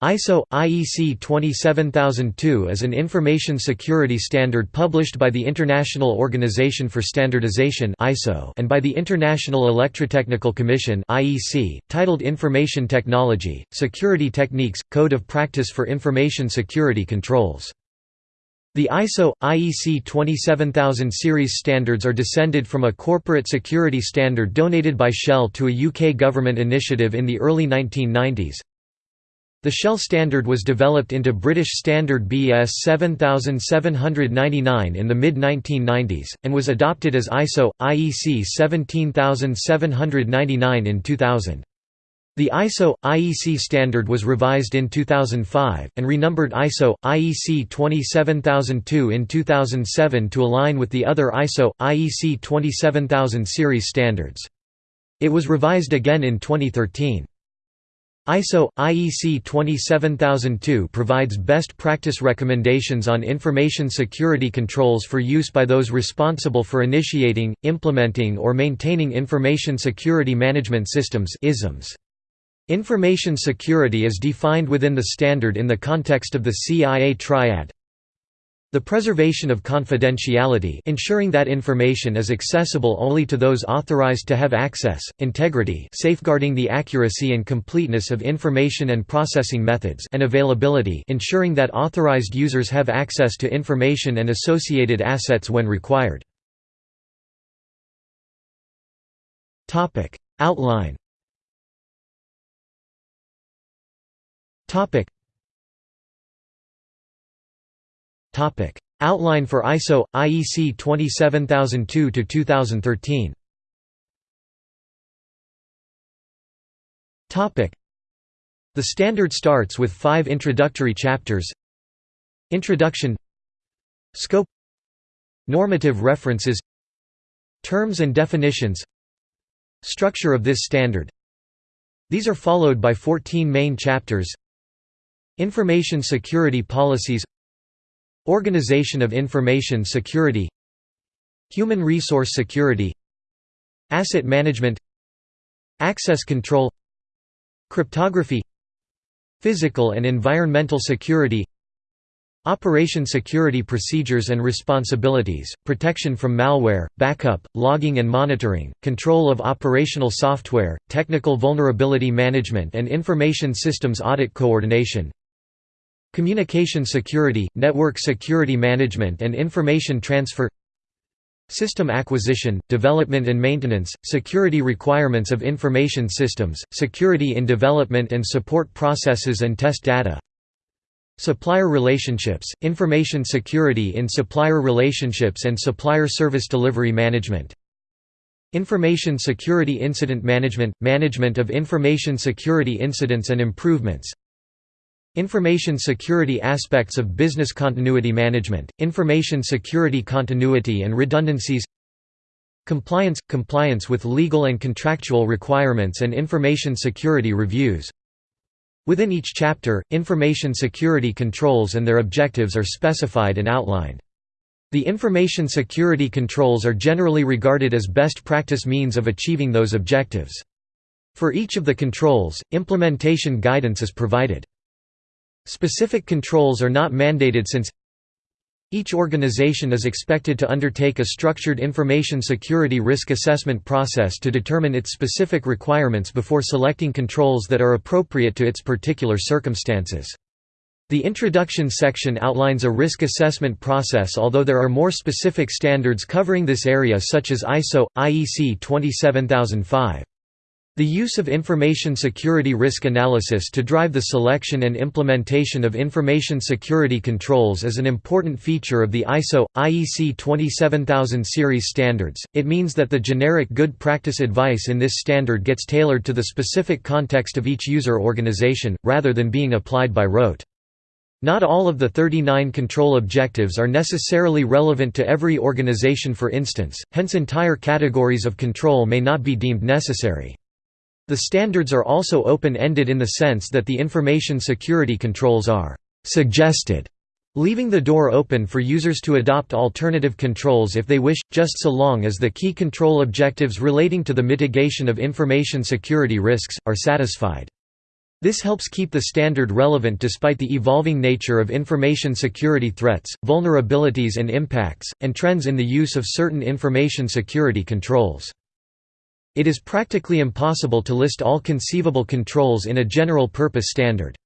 ISO IEC 27002 is an information security standard published by the International Organization for Standardization (ISO) and by the International Electrotechnical Commission (IEC), titled Information Technology: Security Techniques Code of Practice for Information Security Controls. The ISO IEC 27000 series standards are descended from a corporate security standard donated by Shell to a UK government initiative in the early 1990s. The Shell standard was developed into British Standard BS 7799 in the mid-1990s, and was adopted as ISO, IEC 17799 in 2000. The ISO, IEC standard was revised in 2005, and renumbered ISO, IEC 27002 in 2007 to align with the other ISO, IEC 27000 series standards. It was revised again in 2013. ISO IEC 27002 provides best practice recommendations on information security controls for use by those responsible for initiating, implementing or maintaining information security management systems (ISMS). Information security is defined within the standard in the context of the CIA triad the preservation of confidentiality ensuring that information is accessible only to those authorized to have access, integrity safeguarding the accuracy and completeness of information and processing methods and availability ensuring that authorized users have access to information and associated assets when required. Outline Outline for ISO IEC 27002 to 2013. Topic. The standard starts with five introductory chapters. Introduction. Scope. Normative references. Terms and definitions. Structure of this standard. These are followed by 14 main chapters. Information security policies Organization of Information Security Human Resource Security Asset Management Access Control Cryptography Physical and Environmental Security Operation Security Procedures and Responsibilities, protection from malware, backup, logging and monitoring, control of operational software, technical vulnerability management and information systems audit coordination Communication security, network security management and information transfer System acquisition, development and maintenance, security requirements of information systems, security in development and support processes and test data Supplier relationships, information security in supplier relationships and supplier service delivery management Information security incident management – management of information security incidents and improvements Information security aspects of business continuity management, information security continuity and redundancies Compliance – compliance with legal and contractual requirements and information security reviews Within each chapter, information security controls and their objectives are specified and outlined. The information security controls are generally regarded as best practice means of achieving those objectives. For each of the controls, implementation guidance is provided. Specific controls are not mandated since each organization is expected to undertake a structured information security risk assessment process to determine its specific requirements before selecting controls that are appropriate to its particular circumstances. The introduction section outlines a risk assessment process although there are more specific standards covering this area such as ISO, IEC 27005. The use of information security risk analysis to drive the selection and implementation of information security controls is an important feature of the ISO IEC 27000 series standards. It means that the generic good practice advice in this standard gets tailored to the specific context of each user organization rather than being applied by rote. Not all of the 39 control objectives are necessarily relevant to every organization for instance, hence entire categories of control may not be deemed necessary. The standards are also open-ended in the sense that the information security controls are «suggested», leaving the door open for users to adopt alternative controls if they wish, just so long as the key control objectives relating to the mitigation of information security risks, are satisfied. This helps keep the standard relevant despite the evolving nature of information security threats, vulnerabilities and impacts, and trends in the use of certain information security controls. It is practically impossible to list all conceivable controls in a general-purpose standard.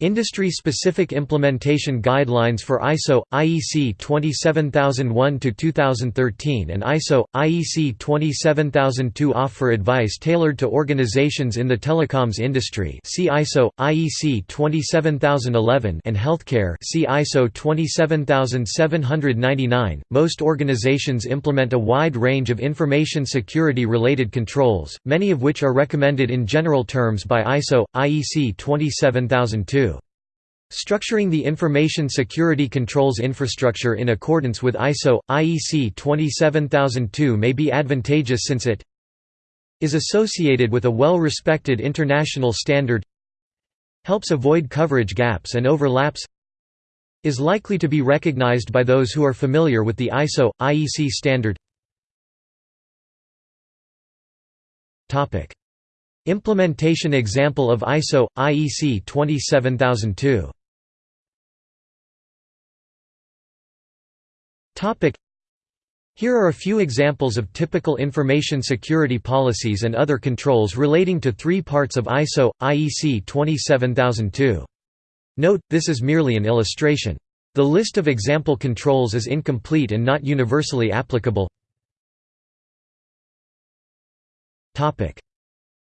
Industry-specific implementation guidelines for ISO, IEC 27001-2013 and ISO, IEC 27002 offer advice tailored to organizations in the telecoms industry see ISO, IEC 27011 and healthcare see ISO 27799. Most organizations implement a wide range of information security-related controls, many of which are recommended in general terms by ISO, IEC 27002. Structuring the information security controls infrastructure in accordance with ISO, IEC 27002 may be advantageous since it is associated with a well-respected international standard helps avoid coverage gaps and overlaps is likely to be recognized by those who are familiar with the ISO, IEC standard. Implementation example of ISO, IEC 27002 Here are a few examples of typical information security policies and other controls relating to three parts of ISO, IEC 27002. Note, this is merely an illustration. The list of example controls is incomplete and not universally applicable.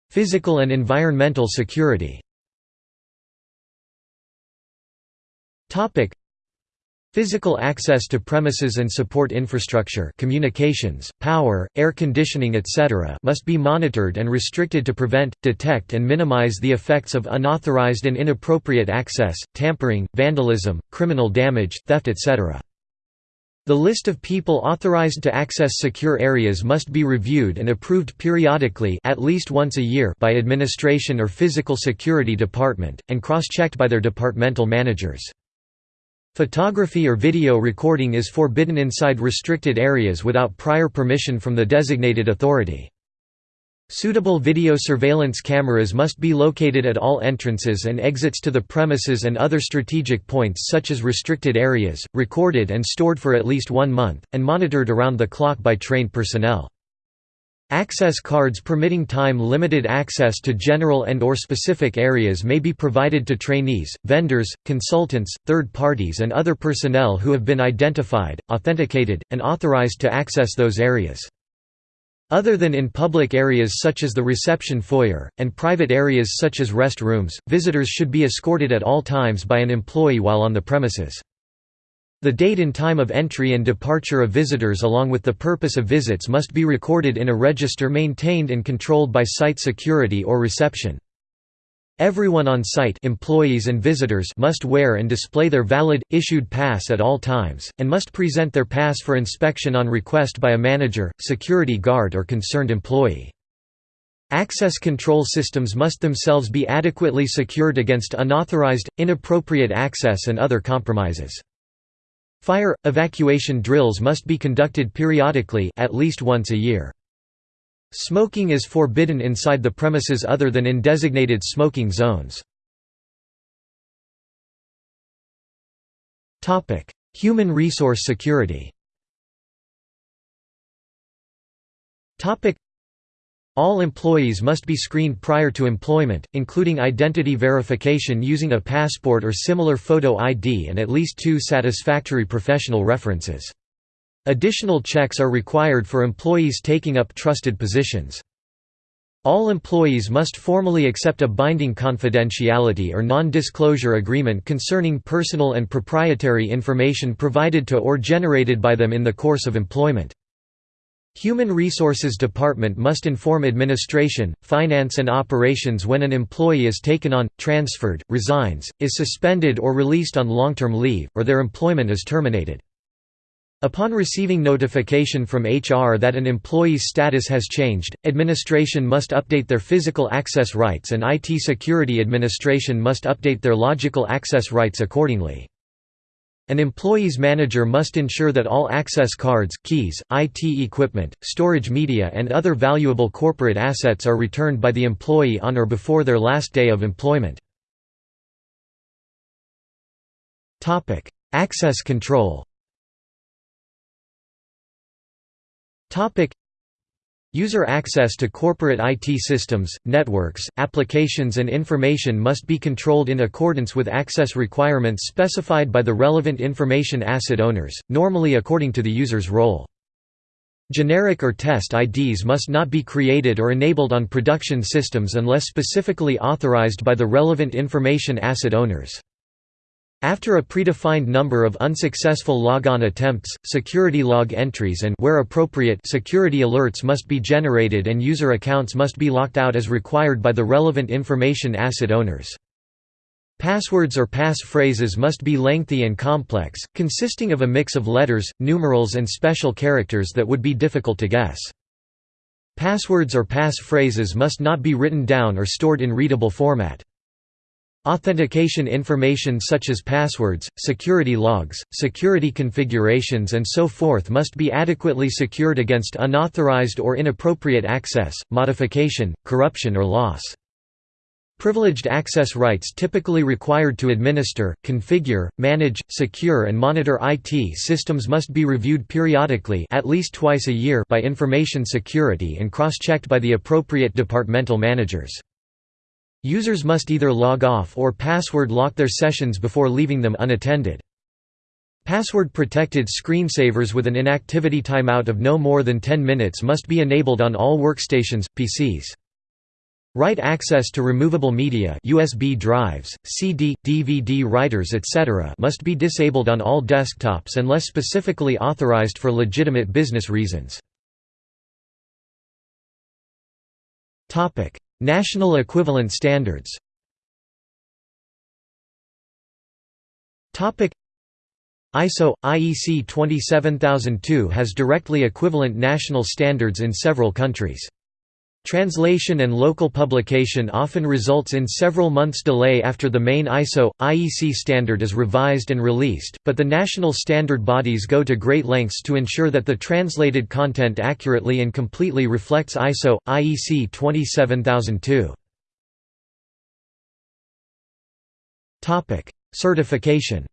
Physical and environmental security Physical access to premises and support infrastructure communications, power, air conditioning etc. must be monitored and restricted to prevent, detect and minimize the effects of unauthorized and inappropriate access, tampering, vandalism, criminal damage, theft etc. The list of people authorized to access secure areas must be reviewed and approved periodically at least once a year by administration or physical security department, and cross-checked by their departmental managers. Photography or video recording is forbidden inside restricted areas without prior permission from the designated authority. Suitable video surveillance cameras must be located at all entrances and exits to the premises and other strategic points such as restricted areas, recorded and stored for at least one month, and monitored around the clock by trained personnel. Access cards permitting time-limited access to general and or specific areas may be provided to trainees, vendors, consultants, third parties and other personnel who have been identified, authenticated, and authorized to access those areas. Other than in public areas such as the reception foyer, and private areas such as rest rooms, visitors should be escorted at all times by an employee while on the premises. The date and time of entry and departure of visitors along with the purpose of visits must be recorded in a register maintained and controlled by site security or reception. Everyone on site employees and visitors must wear and display their valid, issued pass at all times, and must present their pass for inspection on request by a manager, security guard or concerned employee. Access control systems must themselves be adequately secured against unauthorized, inappropriate access and other compromises. Fire, evacuation drills must be conducted periodically at least once a year. Smoking is forbidden inside the premises other than in designated smoking zones. Topic: Human resource security all employees must be screened prior to employment, including identity verification using a passport or similar photo ID and at least two satisfactory professional references. Additional checks are required for employees taking up trusted positions. All employees must formally accept a binding confidentiality or non-disclosure agreement concerning personal and proprietary information provided to or generated by them in the course of employment. Human Resources Department must inform administration, finance and operations when an employee is taken on, transferred, resigns, is suspended or released on long-term leave, or their employment is terminated. Upon receiving notification from HR that an employee's status has changed, administration must update their physical access rights and IT security administration must update their logical access rights accordingly. An employee's manager must ensure that all access cards, keys, IT equipment, storage media and other valuable corporate assets are returned by the employee on or before their last day of employment. Access control User access to corporate IT systems, networks, applications and information must be controlled in accordance with access requirements specified by the relevant information asset owners, normally according to the user's role. Generic or test IDs must not be created or enabled on production systems unless specifically authorized by the relevant information asset owners. After a predefined number of unsuccessful logon attempts, security log entries and where appropriate security alerts must be generated and user accounts must be locked out as required by the relevant information asset owners. Passwords or passphrases must be lengthy and complex, consisting of a mix of letters, numerals and special characters that would be difficult to guess. Passwords or passphrases must not be written down or stored in readable format. Authentication information such as passwords, security logs, security configurations and so forth must be adequately secured against unauthorized or inappropriate access, modification, corruption or loss. Privileged access rights typically required to administer, configure, manage, secure and monitor IT systems must be reviewed periodically at least twice a year by information security and cross-checked by the appropriate departmental managers. Users must either log off or password lock their sessions before leaving them unattended. Password-protected screensavers with an inactivity timeout of no more than 10 minutes must be enabled on all workstations, PCs. Write access to removable media USB drives, CD, DVD writers etc. must be disabled on all desktops unless specifically authorized for legitimate business reasons. National equivalent standards ISO – IEC 27002 has directly equivalent national standards in several countries. Translation and local publication often results in several months delay after the main ISO, IEC standard is revised and released, but the national standard bodies go to great lengths to ensure that the translated content accurately and completely reflects ISO, IEC 27002. Certification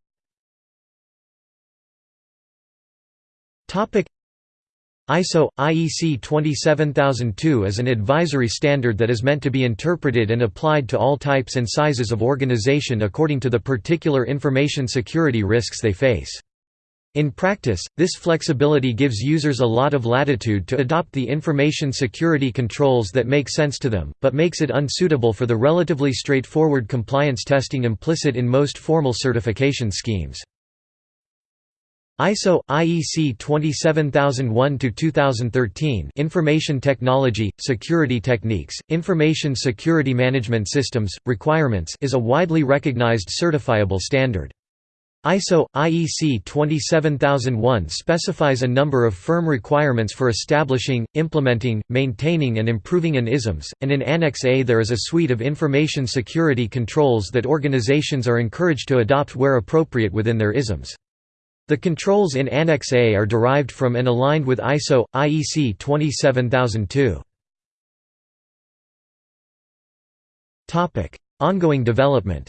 ISO – IEC 27002 is an advisory standard that is meant to be interpreted and applied to all types and sizes of organization according to the particular information security risks they face. In practice, this flexibility gives users a lot of latitude to adopt the information security controls that make sense to them, but makes it unsuitable for the relatively straightforward compliance testing implicit in most formal certification schemes. ISO IEC 27001-2013 Information Technology Security Techniques Information Security Management Systems Requirements is a widely recognized certifiable standard. ISO IEC 27001 specifies a number of firm requirements for establishing, implementing, maintaining and improving an ISMS, and in Annex A there is a suite of information security controls that organizations are encouraged to adopt where appropriate within their ISMS. The controls in Annex A are derived from and aligned with ISO IEC 27002. Topic: Ongoing development.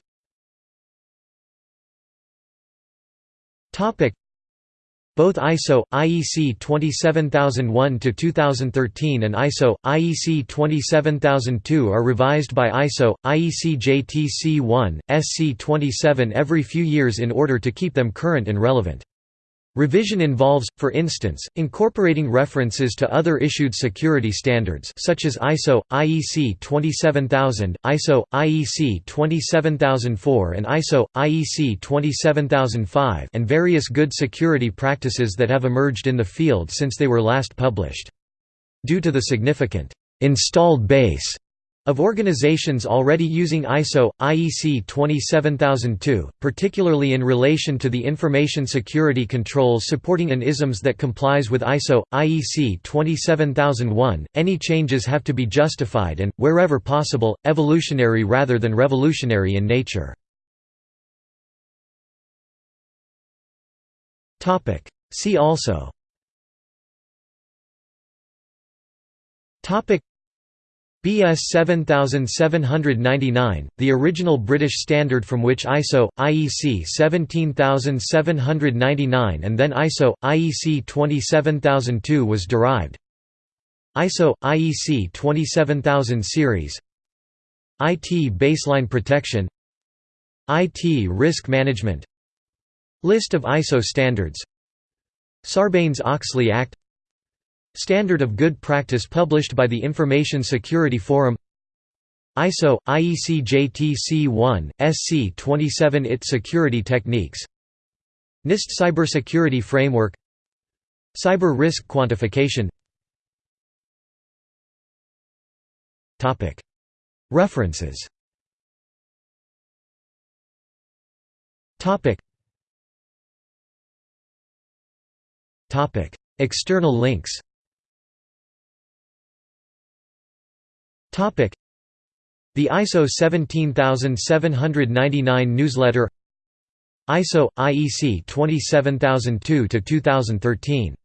Both ISO IEC 27001-2013 and ISO IEC 27002 are revised by ISO IEC JTC1 SC 27 every few years in order to keep them current and relevant. Revision involves, for instance, incorporating references to other issued security standards such as ISO, IEC 27000, ISO, IEC 27004 and ISO, IEC 27005 and various good security practices that have emerged in the field since they were last published. Due to the significant installed base of organizations already using ISO, IEC 27002, particularly in relation to the information security controls supporting an ISMS that complies with ISO, IEC 27001, any changes have to be justified and, wherever possible, evolutionary rather than revolutionary in nature. See also BS 7799, the original British standard from which ISO, IEC 17799 and then ISO, IEC 27002 was derived. ISO, IEC 27000 series. IT baseline protection. IT risk management. List of ISO standards. Sarbanes-Oxley Act Standard of Good Practice published by the Information Security Forum ISO IEC JTC1 SC 27 IT Security Techniques NIST Cybersecurity Framework Cyber Risk Quantification. References. External links The ISO 17799 newsletter ISO IEC 27002 to 2013